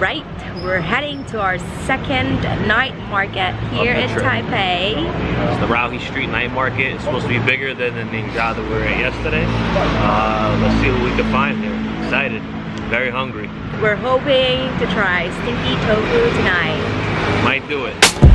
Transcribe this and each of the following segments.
we're heading to our second night market here in trip. Taipei. It's the Raohe Street Night Market. It's supposed to be bigger than the Ningxia that we were at yesterday. Uh, let's see what we can find here. Excited. Very hungry. We're hoping to try stinky tofu tonight. Might do it.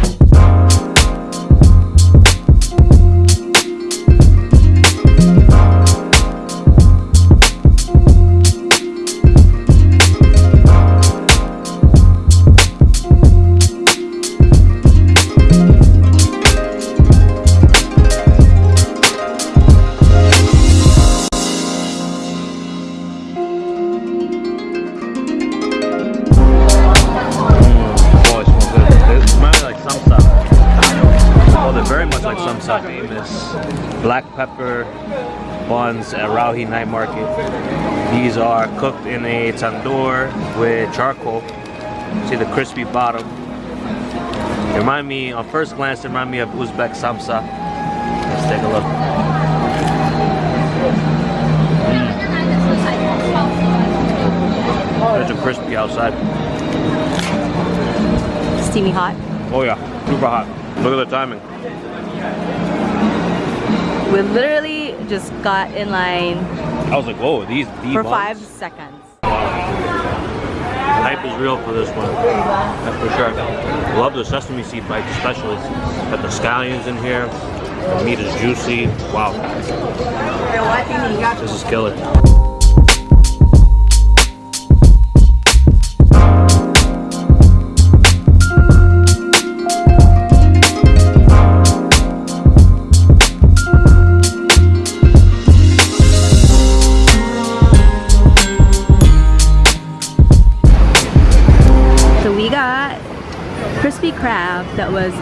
Famous black pepper buns at Raohe Night Market. These are cooked in a tandoor with charcoal. See the crispy bottom. They remind me, on first glance, they remind me of Uzbek samsa. Let's take a look. Mm. Such a crispy outside. Steamy hot. Oh yeah, super hot. Look at the timing. We literally just got in line I was like, whoa, these the for buns? five seconds. Hype is real for this one. That's for sure. Love the sesame seed bites especially. Got the scallions in here. The meat is juicy. Wow. This is killer. That was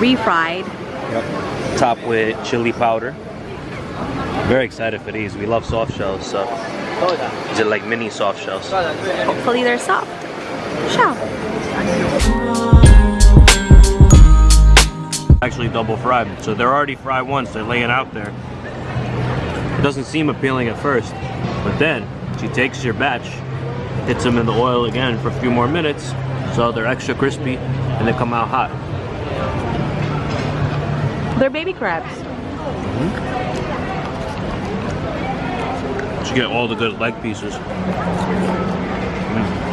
refried. Yep. Top with chili powder. Very excited for these. We love soft shells, so these are like mini soft shells. Hopefully they're soft. Ciao. Actually double fried, so they're already fried once. They're laying out there. It doesn't seem appealing at first, but then she takes your batch, hits them in the oil again for a few more minutes, so they're extra crispy and they come out hot. They're baby crabs. You get all the good leg pieces. No,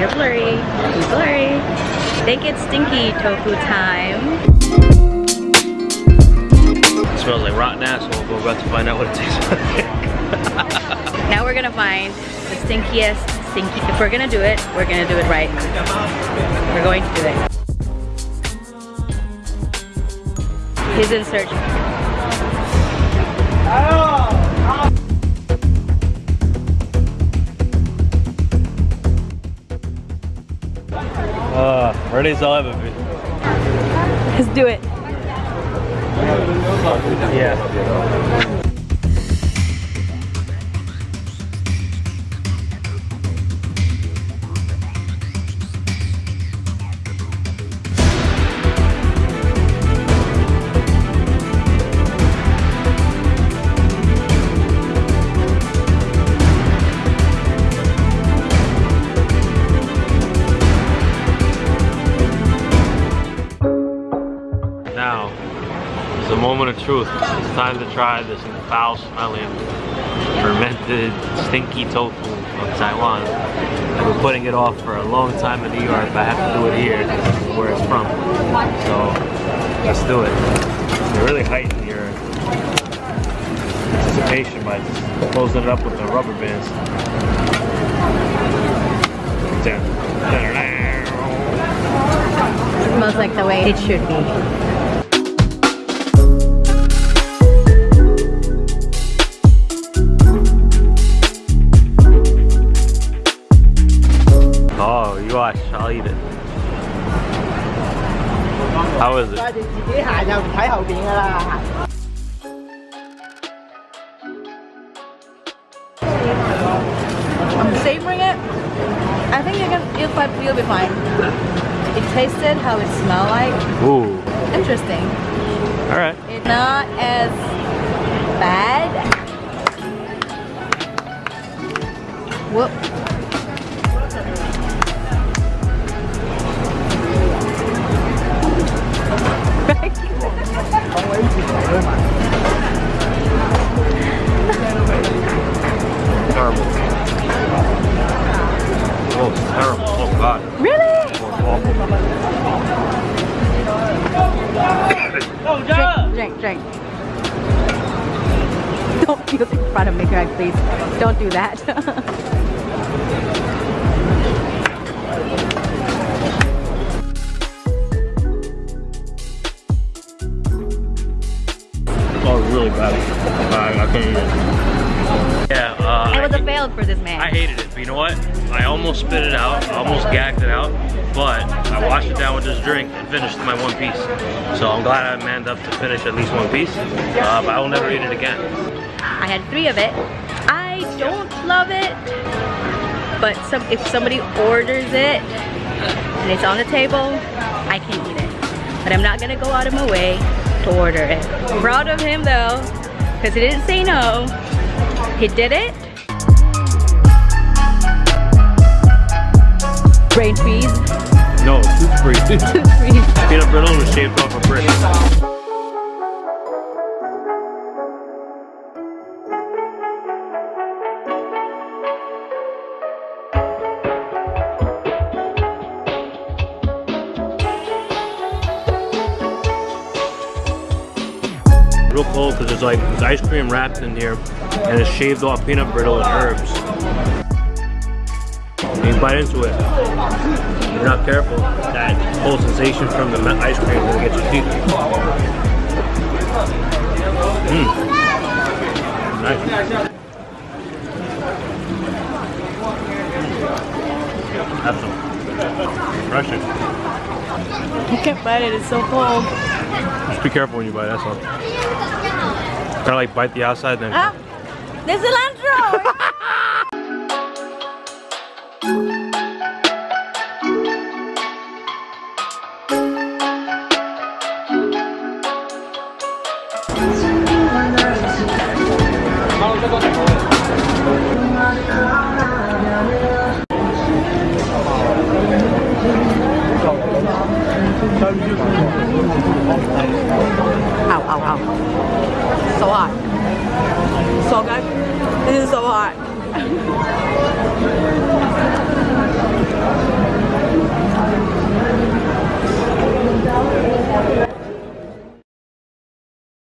you're blurry. You're blurry. Think it's stinky tofu time. It smells like rotten asshole, but we're about to find out what it tastes like. Now we're gonna find the stinkiest stinky. If we're gonna do it, we're gonna do it right. We're going to do it. He's in search. Uh, ready as I'll ever be. Let's do it. Yeah. A moment of truth. It's time to try this foul smelling, fermented, stinky tofu from Taiwan. I've been putting it off for a long time in New York, but I have to do it here, where it's from. So, let's do it. You really heighten your anticipation by closing it up with the rubber bands. Smells like the way it should be. You'll, you'll be fine. It tasted how it smelled like. Ooh. Interesting. All right. It's not as please. Don't do that. Oh, really bad. I, I can't eat it. Yeah, uh, it was I, a fail for this man. I hated it, but you know what? I almost spit it out, I almost gagged it out, but I washed it down with this drink and finished my one piece. So I'm glad I manned up to finish at least one piece, uh, but I will never eat it again. I had three of it. I don't love it, but some if somebody orders it and it's on the table, I can eat it. But I'm not gonna go out of my way to order it. Proud of him though, because he didn't say no. He did it. Brain freeze. No, tooth free. freeze. Peanut brittle was shaved off a brick. Real cold because there's like there's ice cream wrapped in here and it's shaved off peanut brittle and herbs. And you bite into it. If you're not careful, that whole sensation from the ice cream gonna get your teeth. Mmm. Nice. Have some. Refreshing. You can't bite it, it's so cold. Just be careful when you bite, that's all. Kind of like bite the outside then. Ah, there's cilantro! Ow, ow, ow. So hot. So good. This is so hot.